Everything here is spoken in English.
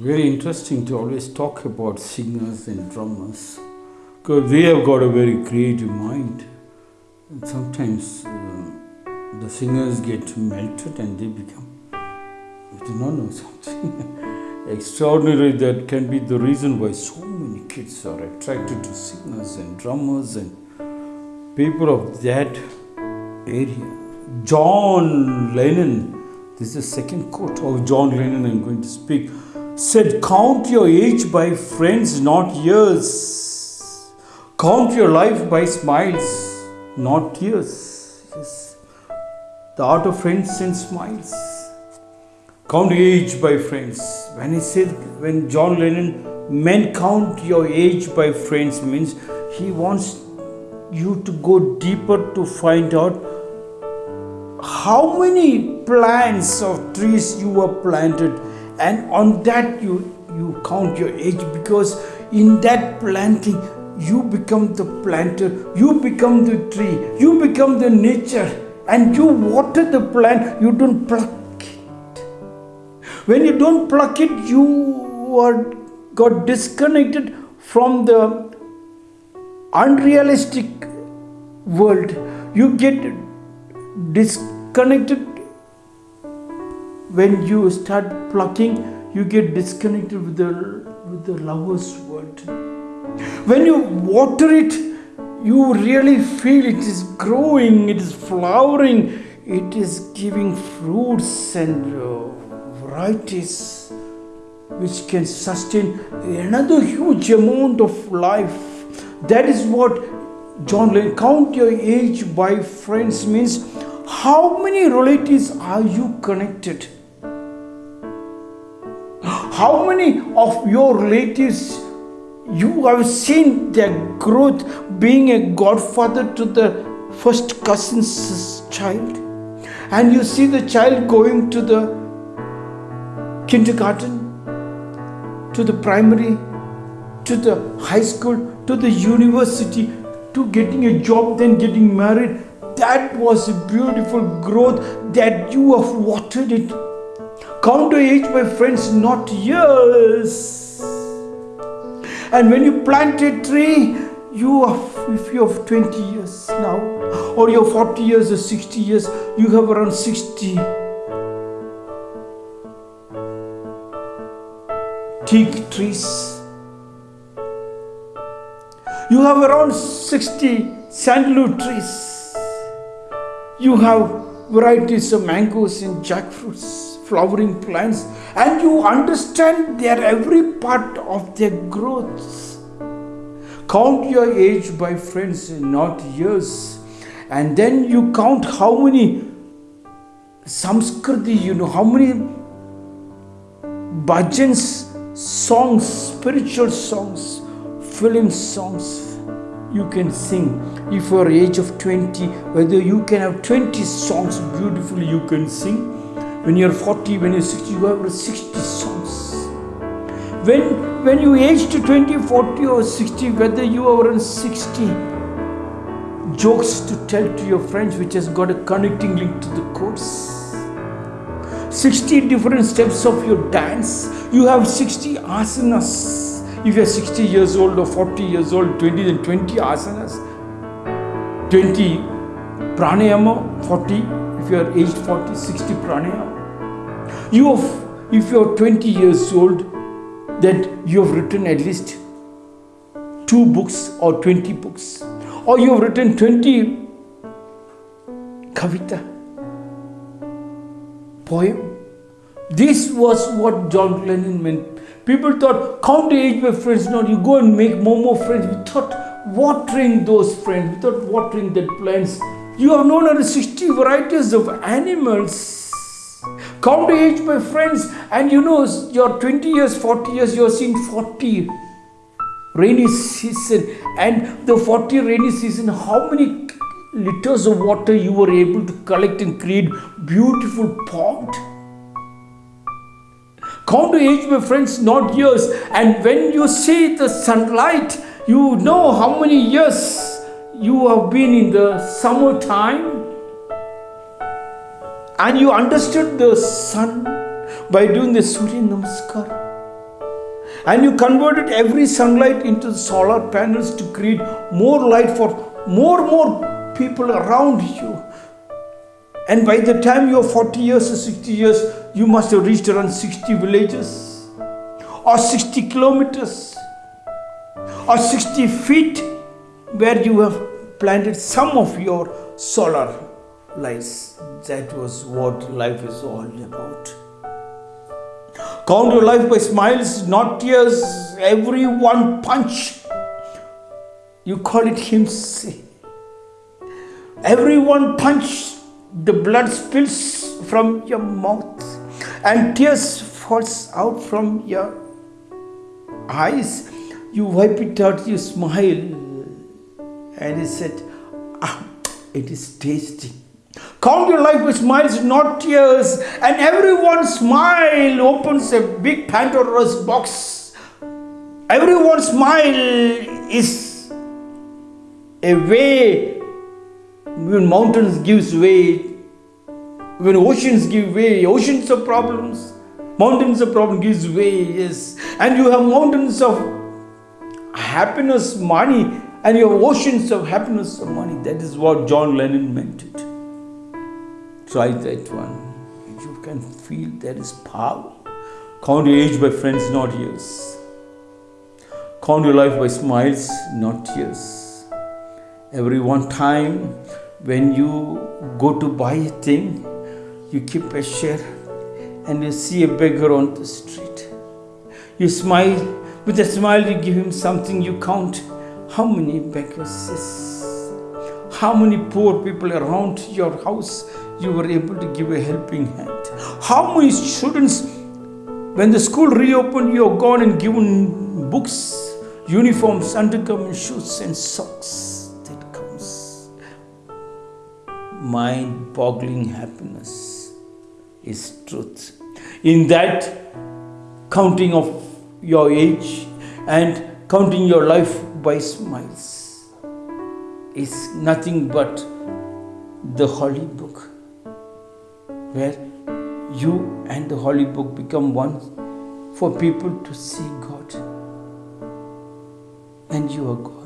Very interesting to always talk about singers and drummers because they have got a very creative mind. And sometimes uh, the singers get melted and they become, I do not know, something extraordinary that can be the reason why so many kids are attracted to singers and drummers and people of that area. John Lennon, this is the second quote of John Lennon I'm going to speak said, Count your age by friends, not years. Count your life by smiles, not tears. Yes. The art of friends and smiles. Count age by friends. When he said, when John Lennon men count your age by friends, means he wants you to go deeper to find out how many plants of trees you were planted and on that you you count your age because in that planting you become the planter you become the tree you become the nature. And you water the plant you don't pluck it. When you don't pluck it you are got disconnected from the unrealistic world. You get disconnected when you start plucking, you get disconnected with the with the lover's world. When you water it, you really feel it is growing, it is flowering, it is giving fruits and uh, varieties which can sustain another huge amount of life. That is what John Lennon, count your age by friends means how many relatives are you connected? How many of your relatives you have seen their growth being a godfather to the first cousin's child? And you see the child going to the kindergarten, to the primary, to the high school, to the university, to getting a job, then getting married. That was a beautiful growth that you have watered it Count your age, my friends, not years. And when you plant a tree, you have, if you have 20 years now, or you're 40 years or 60 years, you have around 60 teak trees. You have around 60 sandalwood trees. You have varieties of mangoes and jackfruits flowering plants and you understand their every part of their growth. Count your age by friends, not years. And then you count how many samskriti, you know, how many bhajans, songs, spiritual songs, film songs you can sing. If you're age of 20, whether you can have 20 songs beautifully you can sing when you're 40, when you're 60, you have 60 songs. When, when you age to 20, 40 or 60, whether you are around 60, jokes to tell to your friends which has got a connecting link to the course. 60 different steps of your dance. You have 60 asanas. If you're 60 years old or 40 years old, 20, then 20 asanas. 20 pranayama, 40 if you are aged 40, 60 pranayama. You have, if you are 20 years old, that you have written at least two books or 20 books. Or you have written 20 kavita, poem. This was what John Lennon meant. People thought, count the age of friends. No, you go and make more more friends. We thought watering those friends, we thought watering that plants you have known over 60 varieties of animals. Count the age, my friends, and you know you're 20 years, 40 years, you're seeing 40 rainy season. And the 40 rainy season, how many liters of water you were able to collect and create beautiful pond? Count the age, my friends, not years. And when you see the sunlight, you know how many years you have been in the summertime and you understood the sun by doing the Surya Namaskar. and you converted every sunlight into solar panels to create more light for more more people around you and by the time you're 40 years or 60 years you must have reached around 60 villages or 60 kilometers or 60 feet where you have planted some of your solar lights that was what life is all about Count your life by smiles, not tears. Every one punch, you call it hymns. Every one punch, the blood spills from your mouth and tears falls out from your eyes. You wipe it out, you smile, and he said, ah, it is tasty. Count your life with smiles, not tears. And everyone's smile opens a big Pandora's box. Everyone's smile is a way when mountains gives way, when oceans give way, oceans of problems, mountains of problem gives way, yes. And you have mountains of happiness, money, and you have oceans of happiness of money. That is what John Lennon meant it. Try that one. You can feel there is power. Count your age by friends, not years. Count your life by smiles, not tears. Every one time when you go to buy a thing, you keep a share and you see a beggar on the street. You smile, with a smile, you give him something, you count how many beggars how many poor people around your house you were able to give a helping hand. How many students, when the school reopened, you have gone and given books, uniforms, undergarments, shoes, and socks. That comes. Mind boggling happiness is truth. In that counting of your age and counting your life by smiles is nothing but the holy book where you and the Holy Book become one for people to see God. And you are God.